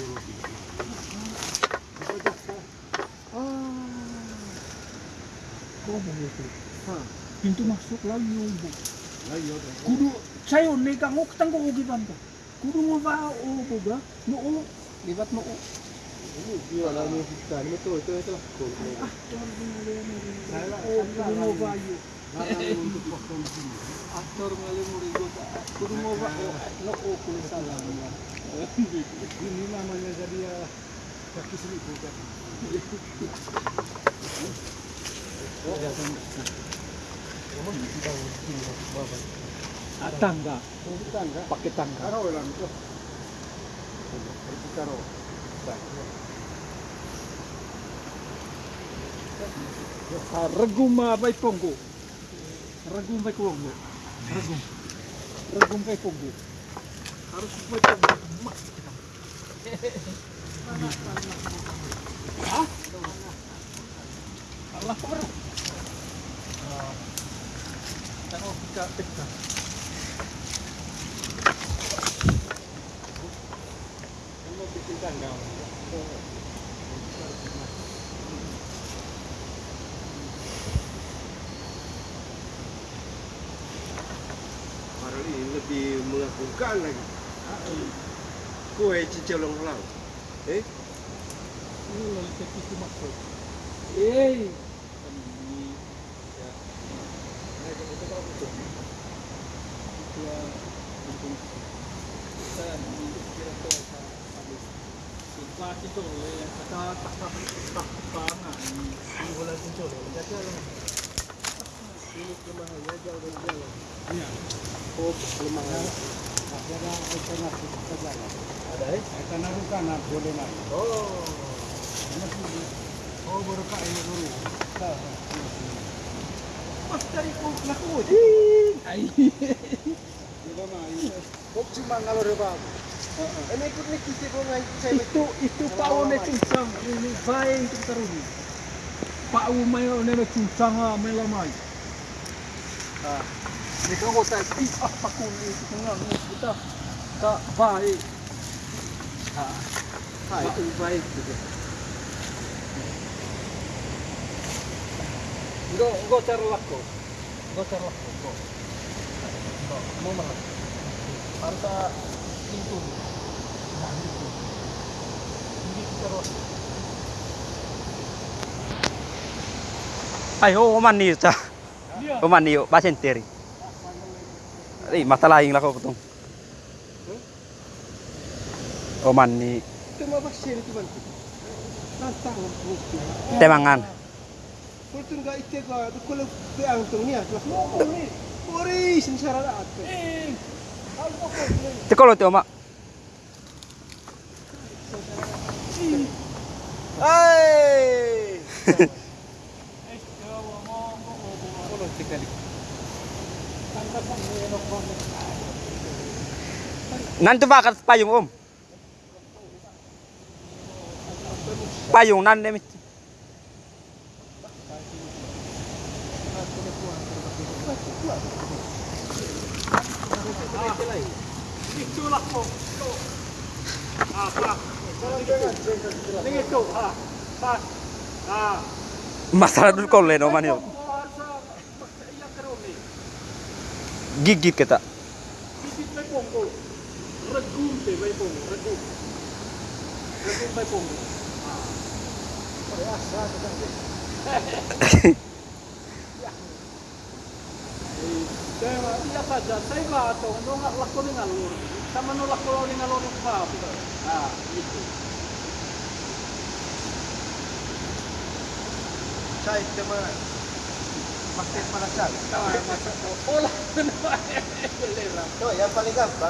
Oh, begitu. Pintu masuk lagi bu. Kudu saya nih kang ok tanggo ugi bantu. Kudu mo ba o boga? No o libat no o. Wala mo fiskal. Ito, ito, ito. Ah, oh, kudu mo ba yo. Aktor ngali mo rigo sa. Kudu mo ba o no o kudu salah. Ini namanya jadi ya kaki seribu kan. Tangga. Tangga. Pakai tangga. Karo ito. Karo. Regum ah, bay pongo. Regum bay pongo. Regum. Regum bay pongo. Harus pongo. Mak. Ah? Allah Akbar. Ah. Tengok kita kita. Ano bikin? Baru ini lebih mengagumkan lagi. Kue cicelong lang. Eh? Ini lagi ke pintu masuk. Eh. Situasi tu yang kata tak tak tak. Ini bola kuncul. Jadi alam. Ini kelemahannya jauh Itu itu Pak One cucang ini baik. Pak Umay one cucang ah melamai. uh, ni kang hotel pi ah pakun Go, go terlaku, go charlako go go mau malah harta pintu nah itu ini terus ไอ้โอ้มันนี่ Oman niyo, basin tiri. Ay, matalaing lako ko tong. Oman ni. Temangan. Eh, Tekolo ti oma. Hai. Sekali. Nanti bakal payung om. Payung nan demi. Itulah kok. Pak. Ini itu, pas. Ah. Masalah dulu kau len oman gigit kita gigit may punggo ragunte may punggo ragunte ragunte may punggo parehas sa akin Dewa, iya saja, saya nggak tahu, nggak laku dengan lur, sama nolak kalau dengan lur itu apa? Nah, itu. Saya teman. Hola. No, ya para el campo.